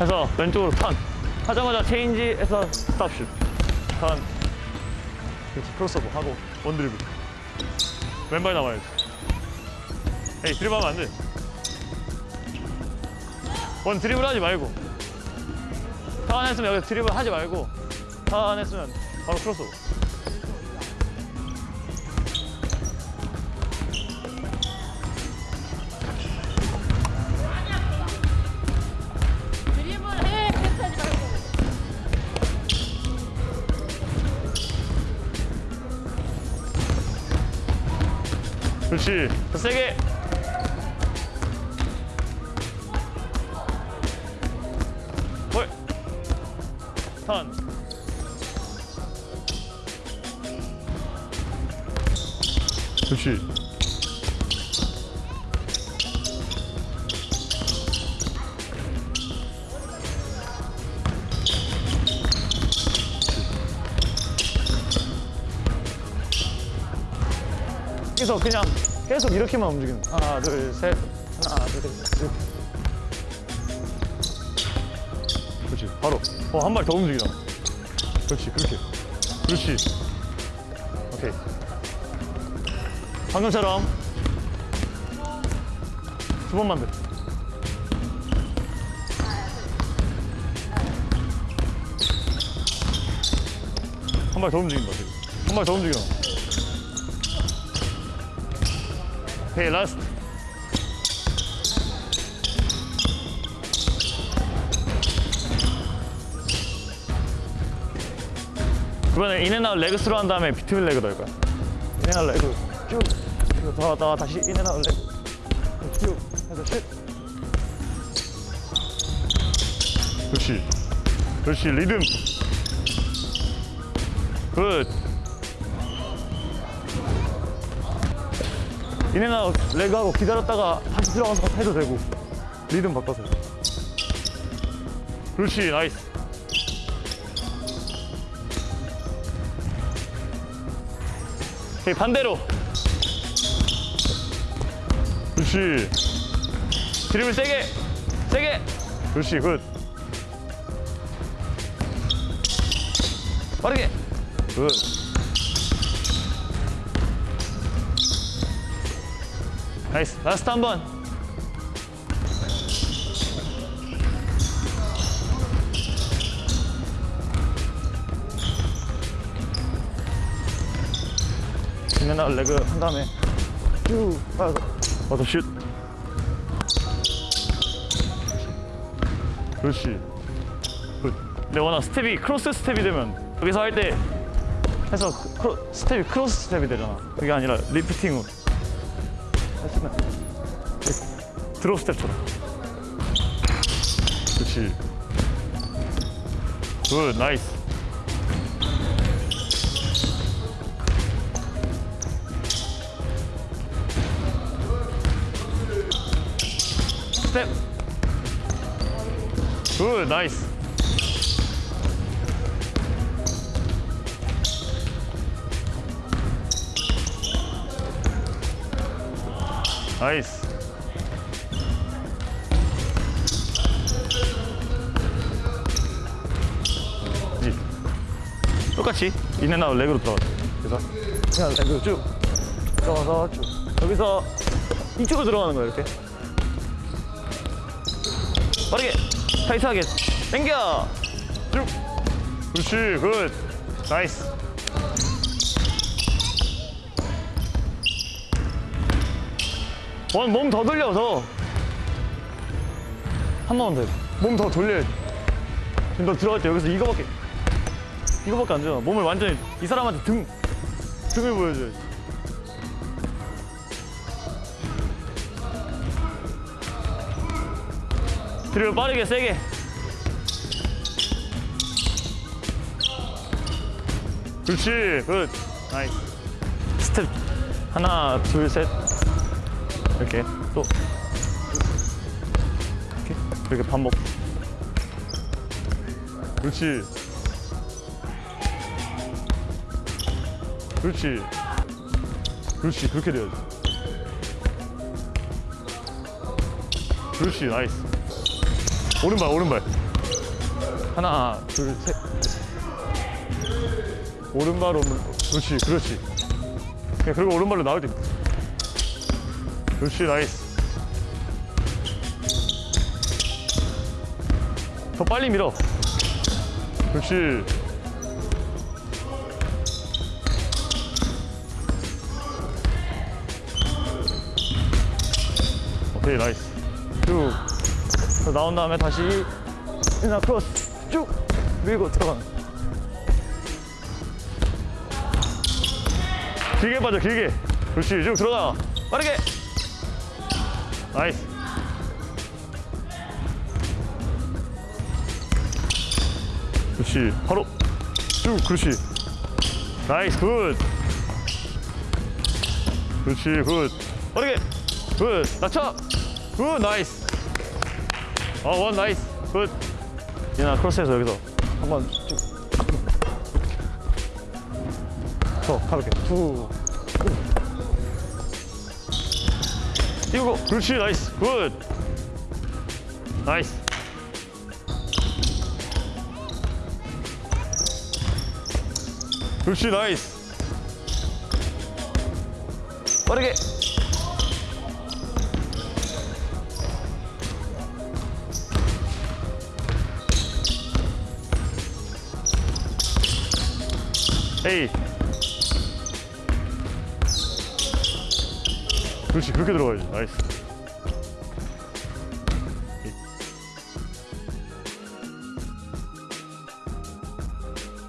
해서 왼쪽으로 턴. 하자마자 체인지에서 stop 슛. 턴. 그렇지 크로스오버 하고 one 드리블. 왼발 나와야지. 에이 드리블하면 안돼. one 드리블 하지 말고. 턴 했으면 여기 드리블 하지 말고. 턴 했으면 바로 크로스오버 그렇지. 더 세게 헐. 턴. 그렇지 계속 그냥 계속 이렇게만 움직이는 거야. 하나 둘 셋. 하나 둘셋. 그렇지. 바로. 어 한 발 더 움직이라 그렇지 그렇게. 그렇지. 오케이. 방금처럼. 두 번만 더. 한 발 더 움직인다 지금. 한 발 더 움직여 오케이 last 이번에 in and out leg through 한 다음에 between leg 넣을 거야. in and out leg 쭉 나와 다시 in and out leg 쭉. 해서 슛 그렇지. 그렇지. 리듬. good in and out leg하고 기다렸다가 다시 들어가서 해도 되고. 리듬 바꿔서. 그렇지 nice. 오케이 반대로. 그렇지. 드리블 세게. 세게. 그렇지 굿. 빠르게. 굿 나이스. 라스트 한번. in and out leg 한 다음에. 쭉 와서 와서 슛. 그렇지. good. 근데 워낙 스텝이 cross step이 되면 여기서 할 때 해서 크로, 스텝이 cross step이 되잖아. 그게 아니라 lifting으로 drop step처럼 그렇지. good nice. 스텝. 굿 나이스 나이스. 똑같이. 인앤아웃 레그로 들어가자. 그래서. 그냥 레그 쭉 들어가서 쭉. 여기서 이쪽으로 들어가는 거야 이렇게. 빠르게. 타이트하게. 당겨. 쭉. 그렇지. good. nice one more 더 돌려서 한 번만 더 몸 더 돌려야지 지금 너 들어갈 때 여기서 이거밖에 이거밖에 안 되잖아 몸을 완전히 이 사람한테 등 등을 보여줘야지. 드리블 빠르게 세게. 그렇지 good. nice. 스텝. 하나 둘셋 이렇게 또 이렇게? 이렇게 반복 그렇지. 그렇지. 그렇지. 그렇게 돼야지. 그렇지. nice. 오른발 오른발. 하나 둘셋. 오른발 오른 그렇지 그렇지. 그냥 그리고 오른발로 나올 때 그렇지 nice. 더 빨리 밀어. 그렇지 오케이 nice. 쭉. 그래서 나온 다음에 다시 인사 cross 쭉 밀고 들어가는 길게 빠져 길게. 그렇지 쭉 들어가. 빠르게 나이스. 그렇지. 바로 쭉 그렇지. 나이스. 굿. 그렇지. 굿. 빠르게. 굿. 낮춰. 굿. 나이스. 어원. 나이스. 굿. 이나 크로스해서 여기서 한번 쭉더. 가볍게. 쭉 띄우고 그렇지 나이스. 굿. 나이스. 그렇지 나이스. 빠르게. 에이 그렇지 그렇게 들어가야지. 나이스